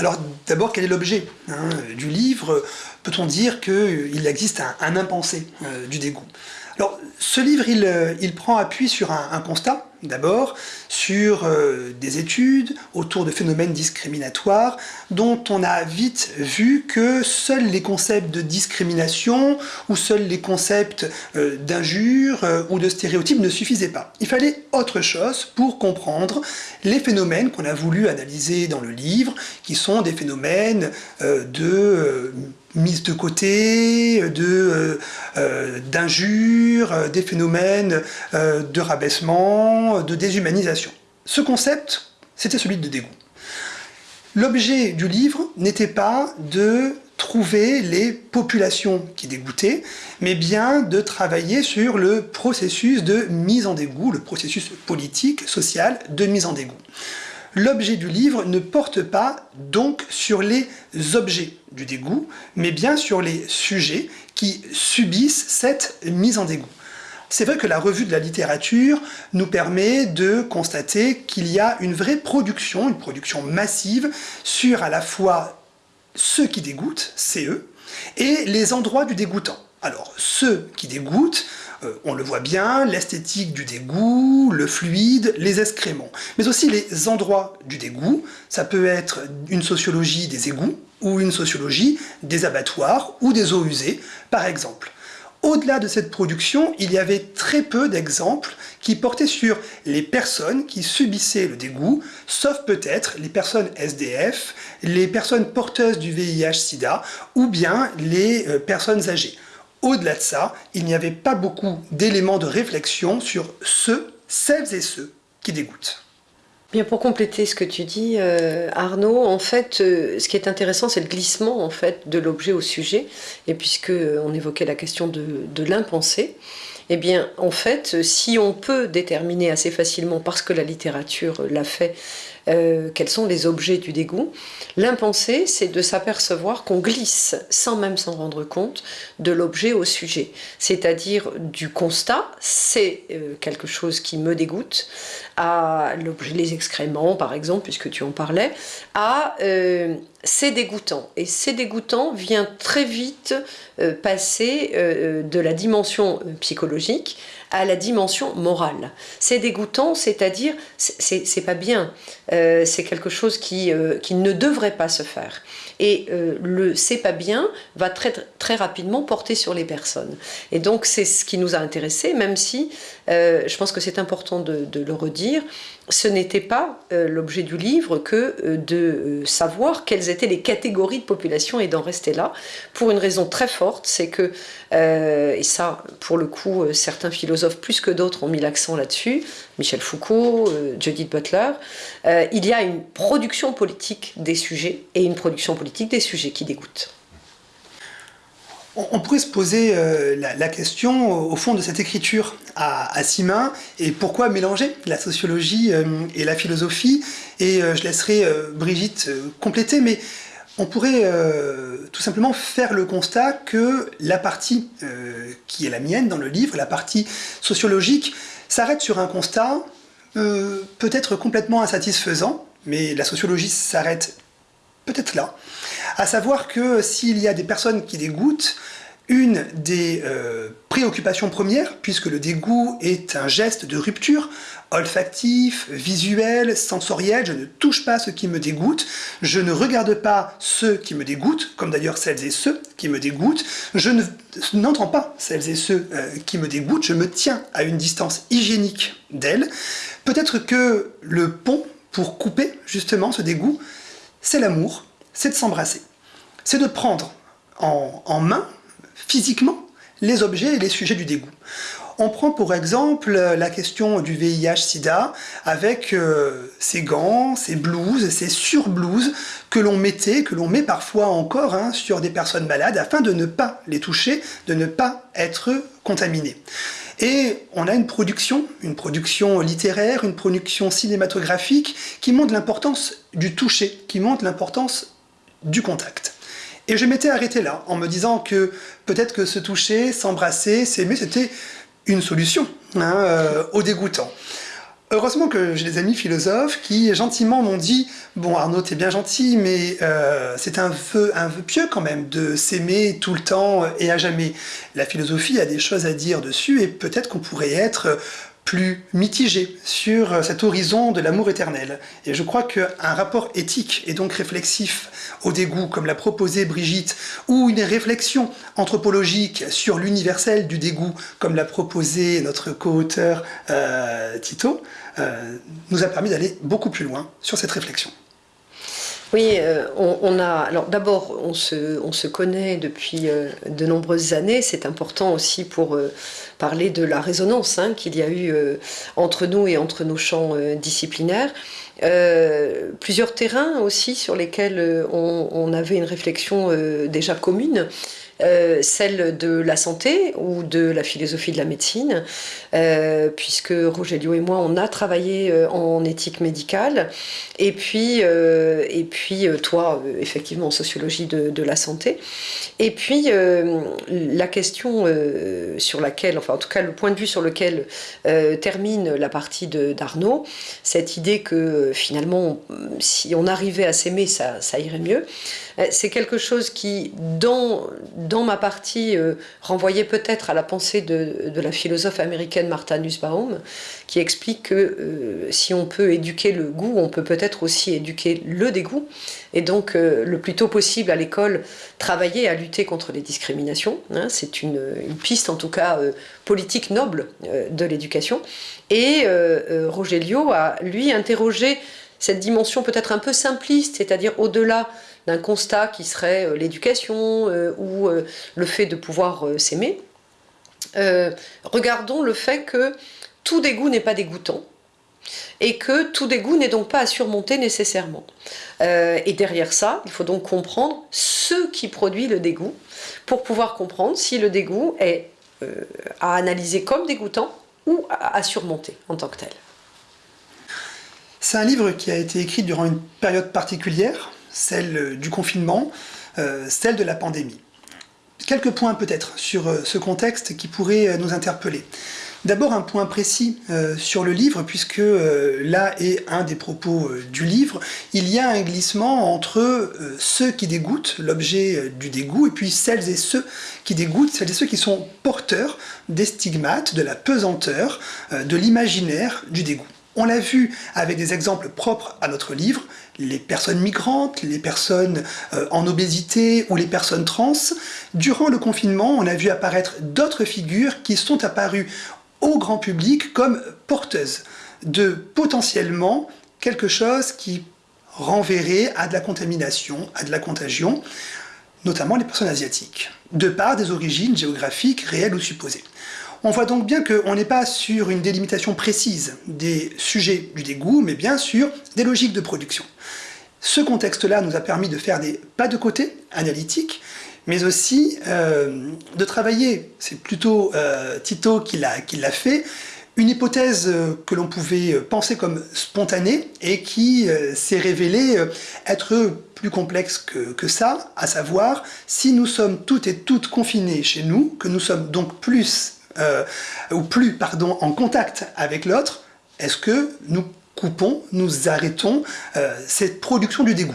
Alors d'abord, quel est l'objet hein, du livre? Peut-on dire qu'il existe un, impensé du dégoût? Alors ce livre, il, prend appui sur un constat, D'abord, sur euh, des études autour de phénomènes discriminatoires dont on a vite vu que seuls les concepts de discrimination ou seuls les concepts euh, d'injure euh, ou de stéréotypes ne suffisaient pas. Il fallait autre chose pour comprendre les phénomènes qu'on a voulu analyser dans le livre, qui sont des phénomènes de mise de côté, de d'injures, des phénomènes de rabaissement, de déshumanisation. Ce concept, c'était celui de dégoût. L'objet du livre n'était pas de trouver les populations qui dégoûtaient, mais bien de travailler sur le processus de mise en dégoût, le processus politique, social de mise en dégoût. L'objet du livre ne porte pas donc sur les objets du dégoût, mais bien sur les sujets qui subissent cette mise en dégoût. C'est vrai que la revue de la littérature nous permet de constater qu'il y a une vraie production, une production massive sur à la fois ceux qui dégoûtent, c'est eux, et les endroits du dégoûtant. Alors, ceux qui dégoûtent, euh, on le voit bien, l'esthétique du dégoût, le fluide, les excréments. Mais aussi les endroits du dégoût, ça peut être une sociologie des égouts, ou une sociologie des abattoirs, ou des eaux usées, par exemple. Au-delà de cette production, il y avait très peu d'exemples qui portaient sur les personnes qui subissaient le dégoût, sauf peut-être les personnes SDF, les personnes porteuses du VIH-Sida ou bien les euh, personnes âgées. Au-delà de ça, il n'y avait pas beaucoup d'éléments de réflexion sur ceux, celles et ceux qui dégoûtent. Bien, pour compléter ce que tu dis, euh, Arnaud, en fait, euh, ce qui est intéressant, c'est le glissement en fait de l'objet au sujet. Et puisque euh, on évoquait la question de, de l'impensé, eh bien, en fait, si on peut déterminer assez facilement, parce que la littérature l'a fait, euh, quels sont les objets du dégoût. L'impensé, c'est de s'apercevoir qu'on glisse, sans même s'en rendre compte, de l'objet au sujet. C'est-à-dire du constat, c'est euh, quelque chose qui me dégoûte, à l'objet, les excréments par exemple, puisque tu en parlais, à euh, c'est dégoûtant. Et c'est dégoûtant vient très vite passer de la dimension psychologique à la dimension morale. C'est dégoûtant, c'est-à-dire, c'est pas bien, euh, c'est quelque chose qui, euh, qui ne devrait pas se faire. Et euh, le c'est pas bien va très, très rapidement porter sur les personnes. Et donc c'est ce qui nous a intéressés, même si je pense que c'est important de, de, le redire, ce n'était pas l'objet du livre que de savoir quelles étaient les catégories de population et d'en rester là, pour une raison très forte, c'est que, et ça pour le coup certains philosophes plus que d'autres ont mis l'accent là-dessus, Michel Foucault, euh, Judith Butler, euh, il y a une production politique des sujets et une production politique des sujets qui dégoûtent. On pourrait se poser euh, la, question au fond de cette écriture à, à et pourquoi mélanger la sociologie et la philosophie et je laisserai Brigitte compléter mais on pourrait tout simplement faire le constat que la partie qui est la mienne dans le livre, la partie sociologique, s'arrête sur un constat euh, peut-être complètement insatisfaisant, mais la sociologie s'arrête peut-être là, à savoir que s'il y a des personnes qui dégoûtent, une des euh, préoccupations premières, puisque le dégoût est un geste de rupture, olfactif, visuel, sensoriel, je ne touche pas ce qui me dégoûte, je ne regarde pas ceux qui me dégoûtent, comme d'ailleurs celles et ceux qui me dégoûtent, je n'entends pas celles et ceux euh, qui me dégoûtent, je me tiens à une distance hygiénique d'elles. Peut-être que le pont pour couper justement ce dégoût, c'est l'amour, c'est de s'embrasser, c'est de prendre en, main physiquement les objets et les sujets du dégoût. On prend pour exemple la question du VIH-Sida avec euh, ces gants, ces blouses, ces surblouses que l'on mettait, que l'on met parfois encore hein, sur des personnes malades afin de ne pas les toucher, de ne pas être contaminé. Et on a une production, une production littéraire, une production cinématographique qui montre l'importance du toucher, qui montre l'importance du contact. Et je m'étais arrêté là, en me disant que peut-être que se toucher, s'embrasser, s'aimer, c'était une solution hein, euh, au dégoûtant. Heureusement que j'ai des amis philosophes qui gentiment m'ont dit « Bon Arnaud, t'es bien gentil, mais euh, c'est un vœu, un vœu pieux quand même de s'aimer tout le temps et à jamais. La philosophie a des choses à dire dessus et peut-être qu'on pourrait être plus mitigé sur cet horizon de l'amour éternel. Et je crois qu'un rapport éthique et donc réflexif au dégoût, comme l'a proposé Brigitte, ou une réflexion anthropologique sur l'universel du dégoût, comme l'a proposé notre co-auteur euh, Tito, euh, nous a permis d'aller beaucoup plus loin sur cette réflexion. Oui, euh, on, a. Alors d'abord, on se, on se, connaît depuis euh, de nombreuses années. C'est important aussi pour euh, parler de la résonance hein, qu'il y a eu entre nous et entre nos champs disciplinaires. plusieurs terrains aussi sur lesquels on avait une réflexion déjà commune. Euh, celle de la santé ou de la philosophie de la médecine, euh, puisque Rogelio et moi, on a travaillé euh, en éthique médicale, et puis, et puis toi, effectivement, en sociologie de, la santé. Et puis, la question sur laquelle, enfin en tout cas le point de vue sur lequel termine la partie d'Arnaud, cette idée que finalement, si on arrivait à s'aimer, ça irait mieux, c'est quelque chose qui, dans dans ma partie, euh, renvoyait peut-être à la pensée de, la philosophe américaine Martha Nussbaum, qui explique que euh, si on peut éduquer le goût, on peut peut-être aussi éduquer le dégoût, et donc euh, le plus tôt possible à l'école, travailler à lutter contre les discriminations. Hein. C'est une, piste en tout cas politique noble de l'éducation. Et Rogelio a, lui, interrogé cette dimension peut-être un peu simpliste, c'est-à-dire au-delà d'un constat qui serait euh, l'éducation euh, ou euh, le fait de pouvoir s'aimer, regardons le fait que tout dégoût n'est pas dégoûtant et que tout dégoût n'est donc pas à surmonter nécessairement. et derrière ça, il faut donc comprendre ce qui produit le dégoût pour pouvoir comprendre si le dégoût est à analyser comme dégoûtant ou à surmonter en tant que tel. C'est un livre qui a été écrit durant une période particulière, celle du confinement, euh, celle de la pandémie. Quelques points peut-être sur euh, ce contexte qui pourrait euh, nous interpeller. D'abord un point précis sur le livre, puisque là est un des propos du livre, il y a un glissement entre ceux qui dégoûtent, l'objet du dégoût, et puis celles et ceux qui dégoûtent, celles et ceux qui sont porteurs des stigmates, de la pesanteur, de l'imaginaire du dégoût. On l'a vu avec des exemples propres à notre livre, les personnes migrantes, les personnes euh, en obésité ou les personnes trans. Durant le confinement, on a vu apparaître d'autres figures qui sont apparues au grand public comme porteuses de potentiellement quelque chose qui renverrait à de la contamination, à de la contagion, notamment les personnes asiatiques, de par des origines géographiques réelles ou supposées. On voit donc bien qu'on n'est pas sur une délimitation précise des sujets du dégoût, mais bien sur des logiques de production. Ce contexte-là nous a permis de faire des pas de côté analytiques, mais aussi euh, de travailler, c'est plutôt euh, Tito qui l'a fait, une hypothèse euh, que l'on pouvait penser comme spontanée et qui s'est révélée être plus complexe que, que, ça, à savoir si nous sommes toutes et toutes confinées chez nous, que nous sommes donc plus euh, ou plus pardon, en contact avec l'autre, est-ce que nous coupons, nous arrêtons euh, cette production du dégoût?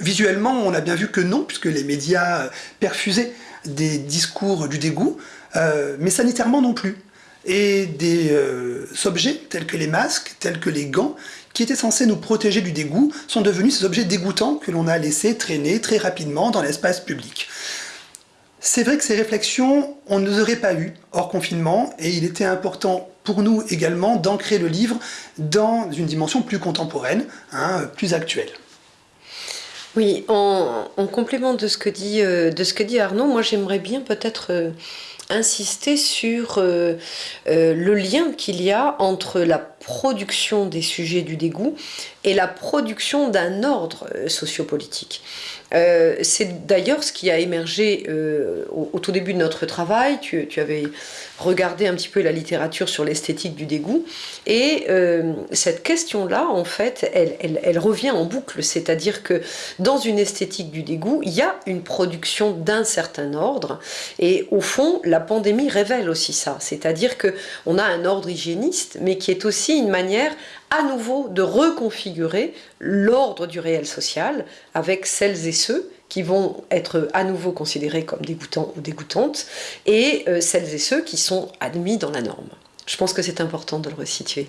Visuellement, on a bien vu que non, puisque les médias perfusaient des discours du dégoût, euh, mais sanitairement non plus. Et des objets tels que les masques, tels que les gants, qui étaient censés nous protéger du dégoût, sont devenus ces objets dégoûtants que l'on a laissés traîner très rapidement dans l'espace public. C'est vrai que ces réflexions, on ne les aurait pas eues hors confinement, et il était important pour nous également d'ancrer le livre dans une dimension plus contemporaine, hein, plus actuelle. Oui, en, complément de ce que dit, euh, de ce que dit Arnaud, moi j'aimerais bien peut-être euh, insister sur euh, le lien qu'il y a entre la production des sujets du dégoût et la production d'un ordre sociopolitique. Euh, c'est d'ailleurs ce qui a émergé euh, au, tout début de notre travail. Tu, avais regardé un petit peu la littérature sur l'esthétique du dégoût. Et euh, cette question-là, en fait, elle, revient en boucle. C'est-à-dire que dans une esthétique du dégoût, il y a une production d'un certain ordre. Et au fond, la pandémie révèle aussi ça, c'est-à-dire que on a un ordre hygiéniste, mais qui est aussi une manière à nouveau de reconfigurer l'ordre du réel social avec celles et ceux qui vont être à nouveau considérés comme dégoûtants ou dégoûtantes, et euh, celles et ceux qui sont admis dans la norme. Je pense que c'est important de le resituer.